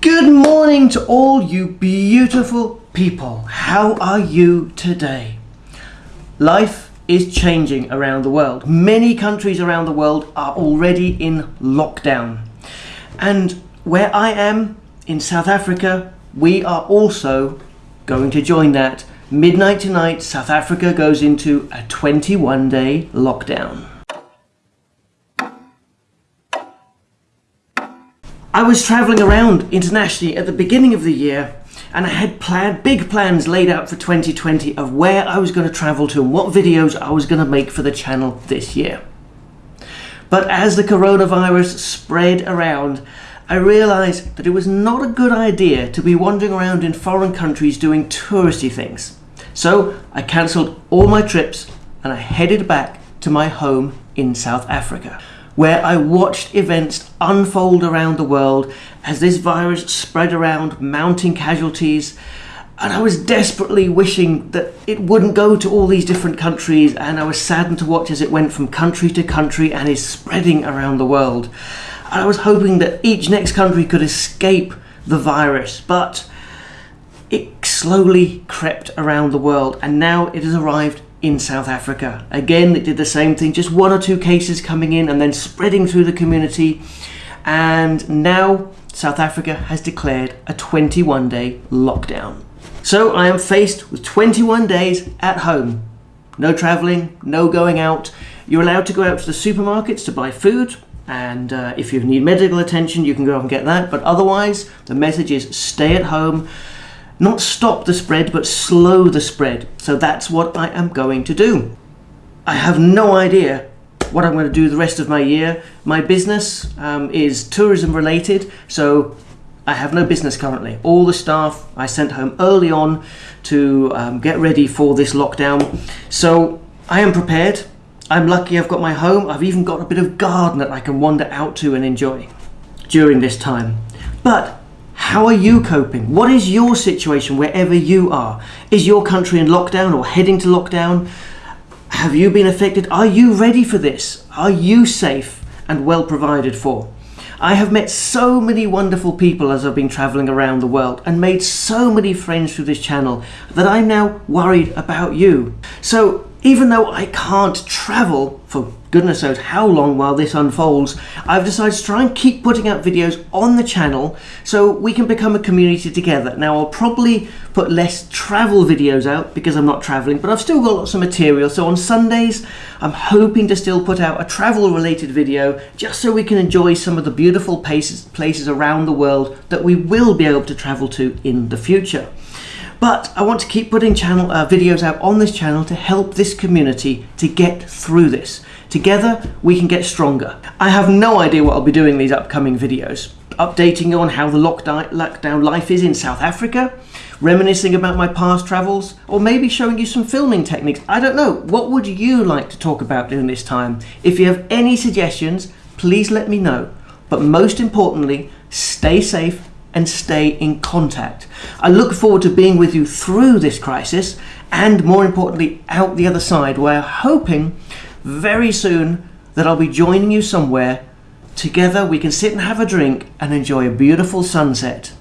Good morning to all you beautiful people. How are you today? Life is changing around the world. Many countries around the world are already in lockdown. And where I am in South Africa, we are also going to join that. Midnight tonight, South Africa goes into a 21 day lockdown. I was travelling around internationally at the beginning of the year and I had planned big plans laid out for 2020 of where I was going to travel to and what videos I was going to make for the channel this year. But as the coronavirus spread around, I realised that it was not a good idea to be wandering around in foreign countries doing touristy things. So I cancelled all my trips and I headed back to my home in South Africa where I watched events unfold around the world as this virus spread around, mounting casualties. And I was desperately wishing that it wouldn't go to all these different countries, and I was saddened to watch as it went from country to country and is spreading around the world. And I was hoping that each next country could escape the virus, but it slowly crept around the world, and now it has arrived in South Africa. Again, it did the same thing, just one or two cases coming in and then spreading through the community. And now South Africa has declared a 21 day lockdown. So I am faced with 21 days at home. No traveling, no going out. You're allowed to go out to the supermarkets to buy food, and uh, if you need medical attention, you can go and get that. But otherwise, the message is stay at home not stop the spread, but slow the spread. So that's what I am going to do. I have no idea what I'm going to do the rest of my year. My business um, is tourism related, so I have no business currently. All the staff I sent home early on to um, get ready for this lockdown. So I am prepared. I'm lucky I've got my home. I've even got a bit of garden that I can wander out to and enjoy during this time. But how are you coping? What is your situation wherever you are? Is your country in lockdown or heading to lockdown? Have you been affected? Are you ready for this? Are you safe and well provided for? I have met so many wonderful people as I've been traveling around the world and made so many friends through this channel that I'm now worried about you. So even though I can't travel for goodness knows how long while this unfolds, I've decided to try and keep putting out videos on the channel so we can become a community together. Now I'll probably put less travel videos out because I'm not traveling, but I've still got lots of material. So on Sundays, I'm hoping to still put out a travel related video just so we can enjoy some of the beautiful places, places around the world that we will be able to travel to in the future. But I want to keep putting channel uh, videos out on this channel to help this community to get through this. Together, we can get stronger. I have no idea what I'll be doing these upcoming videos. Updating you on how the lockdown life is in South Africa, reminiscing about my past travels, or maybe showing you some filming techniques. I don't know. What would you like to talk about during this time? If you have any suggestions, please let me know. But most importantly, stay safe and stay in contact. I look forward to being with you through this crisis and more importantly out the other side where hoping very soon that I'll be joining you somewhere. Together we can sit and have a drink and enjoy a beautiful sunset.